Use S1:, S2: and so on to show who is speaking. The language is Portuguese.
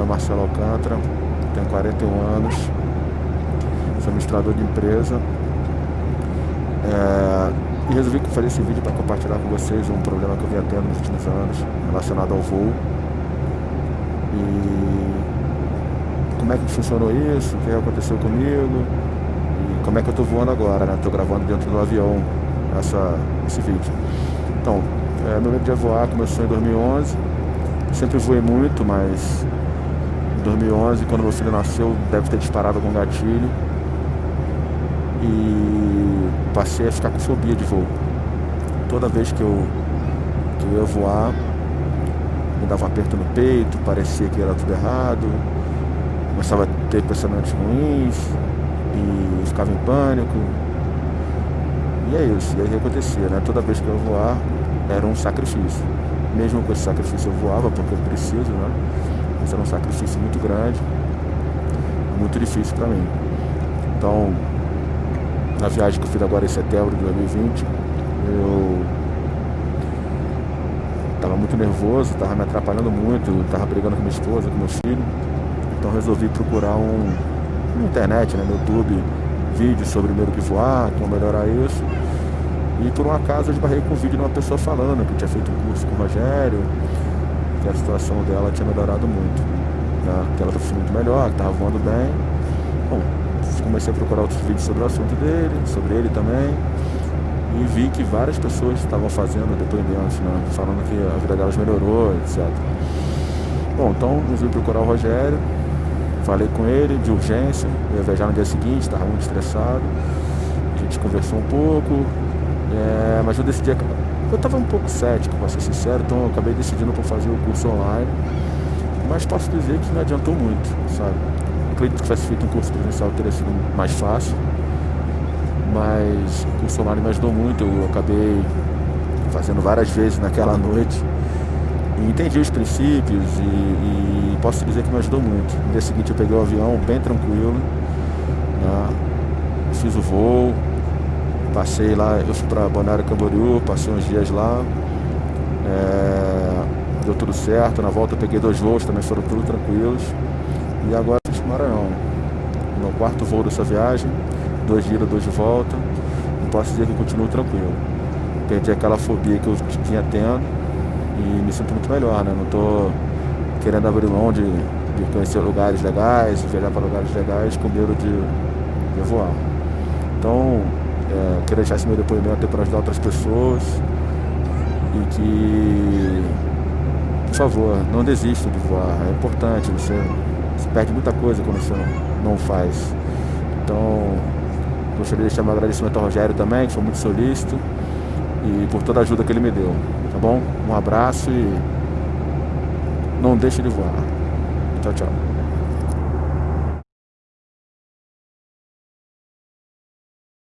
S1: nome é Marcelo Alcântara, tenho 41 anos, sou administrador de empresa. É, e resolvi fazer esse vídeo para compartilhar com vocês um problema que eu vinha tendo nos últimos anos relacionado ao voo. E como é que funcionou isso, o que aconteceu comigo e como é que eu estou voando agora, né? Estou gravando dentro do avião essa, esse vídeo. Então, é, meu medo de voar começou em 2011. Sempre voei muito, mas 2011, quando meu filho nasceu, deve ter disparado com gatilho. E passei a ficar com fobia de voo. Toda vez que eu, que eu ia voar, me dava um aperto no peito, parecia que era tudo errado, começava a ter pensamentos ruins e ficava em pânico. E é isso, e aí acontecia, né? Toda vez que eu ia voar, era um sacrifício. Mesmo com esse sacrifício eu voava, porque eu preciso, né? Mas era um sacrifício muito grande, muito difícil para mim. Então, na viagem que eu fiz agora em setembro de 2020, eu estava muito nervoso, estava me atrapalhando muito, estava brigando com minha esposa, com meu filho. Então resolvi procurar um na internet, né, no YouTube, vídeos sobre medo de voar, como melhorar isso. E por um acaso eu esbarrei com um vídeo de uma pessoa falando que tinha feito um curso com o Rogério, que a situação dela tinha melhorado muito. Né? Que ela estava muito melhor, que estava voando bem. Bom, comecei a procurar outros vídeos sobre o assunto dele, sobre ele também. E vi que várias pessoas estavam fazendo depoimentos, né? falando que a vida delas melhorou, etc. Bom, então resolvi procurar o Rogério, falei com ele de urgência, eu ia viajar no dia seguinte, estava muito estressado. A gente conversou um pouco, é, mas eu decidi. Eu estava um pouco cético, para ser sincero, então eu acabei decidindo por fazer o curso online. Mas posso dizer que me adiantou muito, sabe? Acredito que tivesse feito um curso presencial teria sido mais fácil. Mas o curso online me ajudou muito. Eu acabei fazendo várias vezes naquela noite. E entendi os princípios e, e, posso dizer que me ajudou muito. No dia seguinte eu peguei o avião bem tranquilo. Né? Fiz o voo, Passei lá, eu fui para Balneário Camboriú, passei uns dias lá. É, deu tudo certo. Na volta eu peguei dois voos, também foram tudo tranquilos. E agora fiz Maranhão. Meu quarto voo dessa viagem, dois dias, dois de volta. Não posso dizer que eu continuo tranquilo. Perdi aquela fobia que eu tinha tendo e me sinto muito melhor, né? Não estou querendo abrir mão de, de conhecer lugares legais, viajar para lugares legais com medo de, de voar. Então, é, queria deixar esse meu depoimento para ajudar outras pessoas e que, por favor, não desista de voar. É importante, você, você perde muita coisa quando você não, não faz. Então, gostaria de deixar meu agradecimento ao Rogério também, que foi muito solícito, e por toda a ajuda que ele me deu. Tá bom? Um abraço e não deixe de voar. Tchau, tchau.